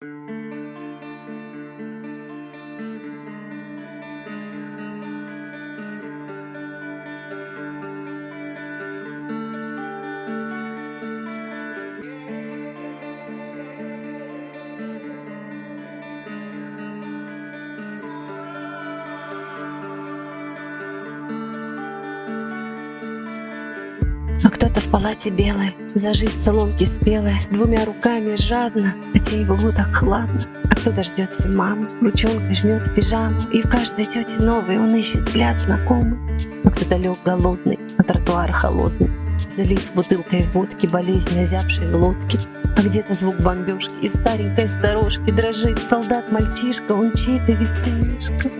thank you А кто-то в палате белой, за жизнь соломки спелой, Двумя руками жадно, хотя было так хладно. А кто-то ждет все маму, ручонкой жмет пижаму, И в каждой тете новой он ищет взгляд знакомый. А кто-то лег голодный, на тротуар холодный, Залит бутылкой водки, болезнь озябшей глотки. А где-то звук бомбежки, и в старенькой сторожке Дрожит солдат-мальчишка, он чей-то ведь сынишка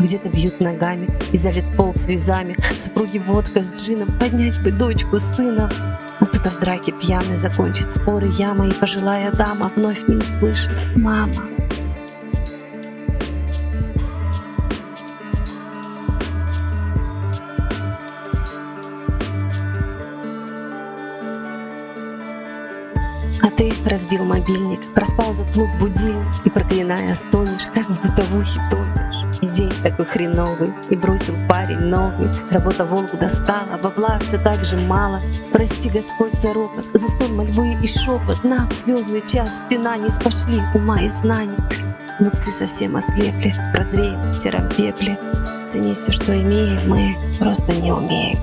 где-то бьют ногами и залит пол слезами. Супруги водка с джином, поднять бы дочку сына. А кто-то в драке пьяный закончит споры яма, и пожилая дама вновь не услышит «мама». А ты разбил мобильник, проспал, заткнув будильник И проклиная стонешь, как в бытовухе тонешь. И день такой хреновый, и бросил парень новый. Работа волк достала, бабла все так же мало. Прости, Господь, за ропот, за столь мольбы и шепот. Нам в слезный час стена не спошли ума и знаний. Глупцы совсем ослепли, прозреем в сером пепле. Цени все, что имеем, мы просто не умеем.